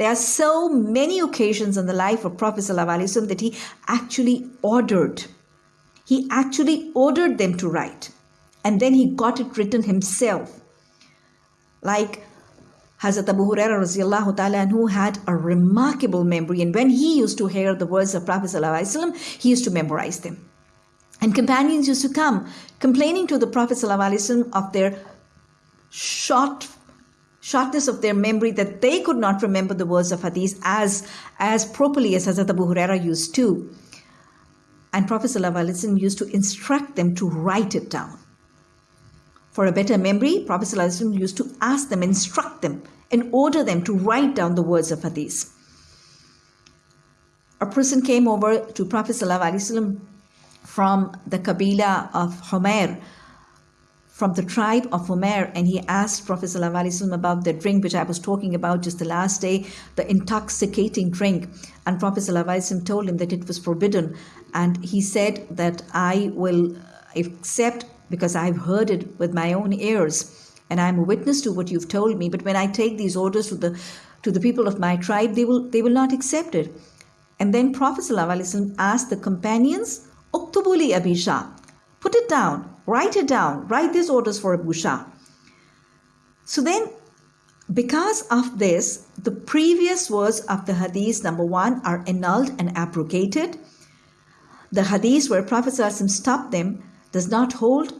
There are so many occasions in the life of Prophet ﷺ that he actually ordered. He actually ordered them to write. And then he got it written himself. Like Hazrat Abu Huraira radiallahu ta'ala who had a remarkable memory. And when he used to hear the words of Prophet ﷺ, he used to memorize them. And companions used to come complaining to the Prophet ﷺ of their short shortness of their memory that they could not remember the words of hadith as as properly as Hazrat Abu Huraira used to. And Prophet ﷺ used to instruct them to write it down. For a better memory, Prophet ﷺ used to ask them, instruct them, and order them to write down the words of hadith. A person came over to Prophet ﷺ from the Kabila of Homer, from the tribe of Homer, and he asked Prophet ﷺ about the drink which I was talking about just the last day, the intoxicating drink. And Prophet ﷺ told him that it was forbidden. And he said that I will accept because I've heard it with my own ears and I'm a witness to what you've told me. But when I take these orders to the to the people of my tribe, they will they will not accept it. And then Prophet ﷺ asked the companions, Uktubuli Abisha, Put it down, write it down, write these orders for a busha. So then, because of this, the previous words of the hadith number one are annulled and abrogated. The hadith where Prophet stopped them does not hold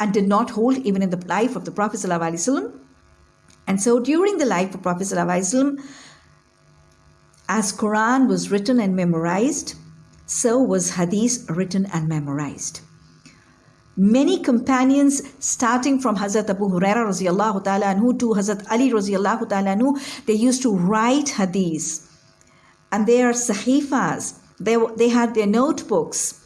and did not hold even in the life of the Prophet. And so during the life of Prophet, as Quran was written and memorized, so was Hadith written and memorized. Many companions, starting from Hazrat Abu Huraira radiallahu ta'ala anhu to Hazrat Ali radiallahu ta'ala anhu, they used to write hadiths. And they are sahifas. They, they had their notebooks.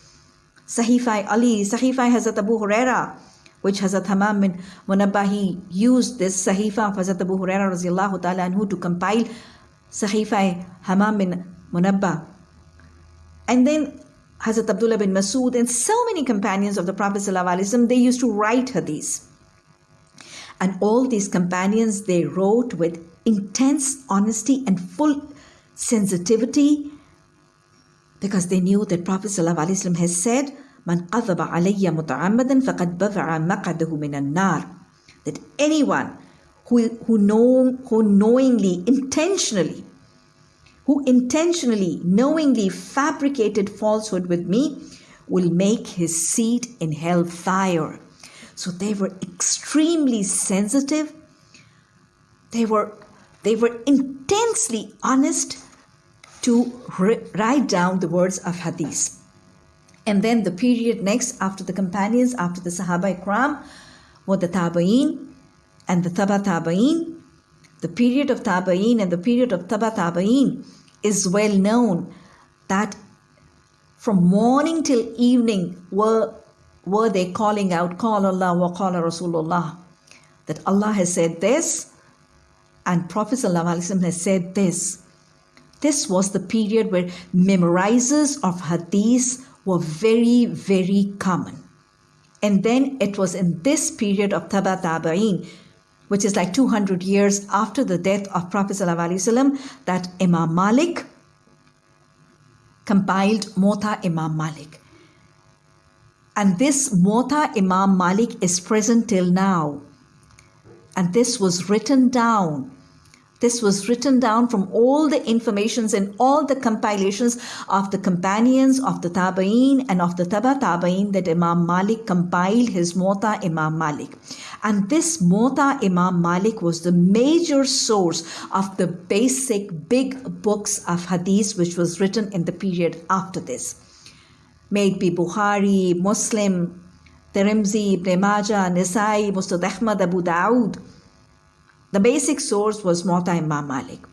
Sahifai Ali, Sahifai Hazrat Abu Huraira, which Hazrat Hamam bin Munabbahi used this Sahifa of Hazrat Abu Huraira radiallahu ta'ala anhu to compile Sahifai Hamam bin Munabba. And then Hazrat Abdullah bin Masud and so many companions of the Prophet ﷺ, they used to write hadiths. And all these companions, they wrote with intense honesty and full sensitivity because they knew that Prophet ﷺ has said, Man qadhaba nar. That anyone who, who, know, who knowingly, intentionally, who intentionally, knowingly fabricated falsehood with me will make his seat in hell fire. So they were extremely sensitive. They were, they were intensely honest to write down the words of hadith. And then the period next after the companions, after the Sahaba Ikram, were the Tabaeen and the Taba Tabaeen. The period of Tabaeen and the period of Taba Tabaeen is well known that from morning till evening were, were they calling out, Call Allah wa Qala Rasulullah. That Allah has said this and Prophet has said this. This was the period where memorizers of hadith were very, very common. And then it was in this period of Taba Tabaeen, which is like 200 years after the death of Prophet ﷺ, that Imam Malik compiled Muwatta Imam Malik. And this Muwatta Imam Malik is present till now. And this was written down this was written down from all the informations and all the compilations of the companions of the Tabaeen and of the Taba Tabaeen that Imam Malik compiled his Muwatta Imam Malik. And this Muwatta Imam Malik was the major source of the basic big books of hadith which was written in the period after this. May it be Bukhari, Muslim, Tirmidhi, Ibn Majah, Nisai, Musnad Ahmad, Abu Dawood, the basic source was Muwatta Imam Malik.